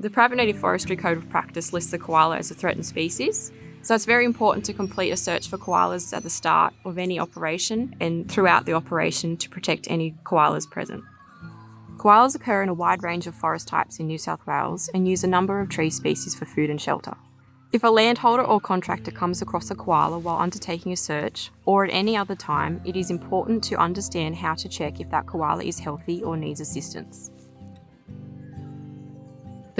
The Private Native Forestry Code of Practice lists the koala as a threatened species, so it's very important to complete a search for koalas at the start of any operation and throughout the operation to protect any koalas present. Koalas occur in a wide range of forest types in New South Wales and use a number of tree species for food and shelter. If a landholder or contractor comes across a koala while undertaking a search, or at any other time, it is important to understand how to check if that koala is healthy or needs assistance.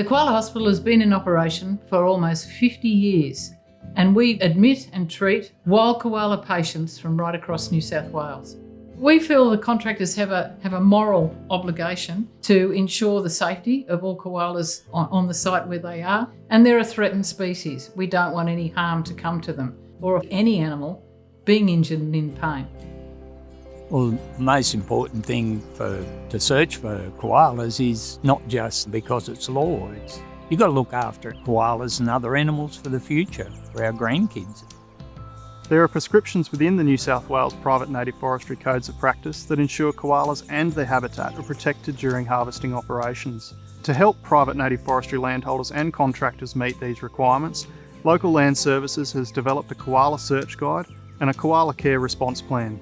The Koala Hospital has been in operation for almost 50 years and we admit and treat wild koala patients from right across New South Wales. We feel the contractors have a, have a moral obligation to ensure the safety of all koalas on, on the site where they are, and they're a threatened species. We don't want any harm to come to them, or any animal being injured and in pain. Well, the most important thing for to search for koalas is not just because it's law, it's you've got to look after koalas and other animals for the future, for our grandkids. There are prescriptions within the New South Wales Private Native Forestry Codes of Practice that ensure koalas and their habitat are protected during harvesting operations. To help private native forestry landholders and contractors meet these requirements, Local Land Services has developed a koala search guide and a koala care response plan.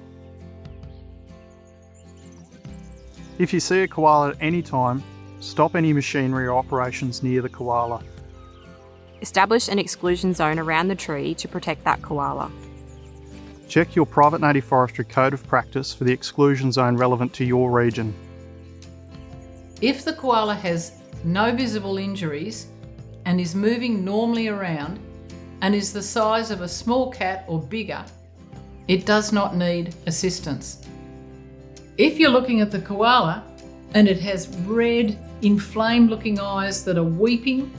If you see a koala at any time, stop any machinery or operations near the koala. Establish an exclusion zone around the tree to protect that koala. Check your private native forestry code of practice for the exclusion zone relevant to your region. If the koala has no visible injuries and is moving normally around and is the size of a small cat or bigger, it does not need assistance. If you're looking at the koala and it has red, inflamed looking eyes that are weeping,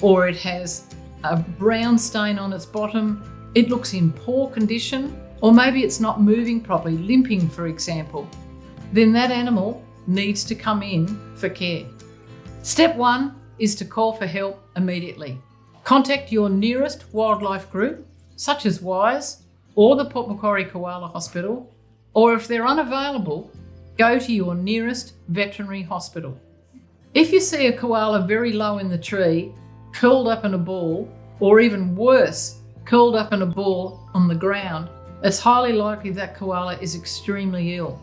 or it has a brown stain on its bottom, it looks in poor condition, or maybe it's not moving properly, limping for example, then that animal needs to come in for care. Step one is to call for help immediately. Contact your nearest wildlife group, such as WIRES or the Port Macquarie Koala Hospital, or if they're unavailable, go to your nearest veterinary hospital. If you see a koala very low in the tree, curled up in a ball, or even worse, curled up in a ball on the ground, it's highly likely that koala is extremely ill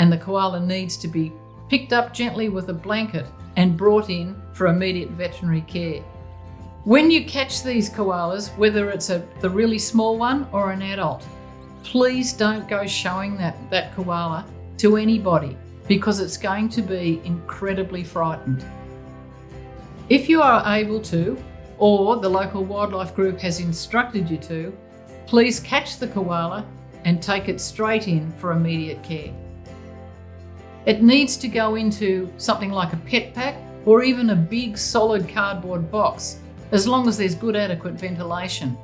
and the koala needs to be picked up gently with a blanket and brought in for immediate veterinary care. When you catch these koalas, whether it's a, the really small one or an adult, please don't go showing that, that koala to anybody because it's going to be incredibly frightened. If you are able to, or the local wildlife group has instructed you to, please catch the koala and take it straight in for immediate care. It needs to go into something like a pet pack or even a big solid cardboard box, as long as there's good adequate ventilation.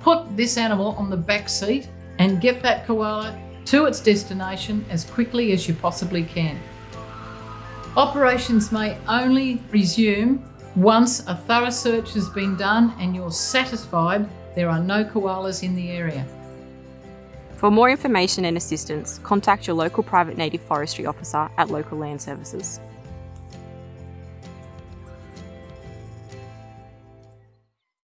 Put this animal on the back seat and get that koala to its destination as quickly as you possibly can. Operations may only resume once a thorough search has been done and you're satisfied there are no koalas in the area. For more information and assistance, contact your local private native forestry officer at Local Land Services.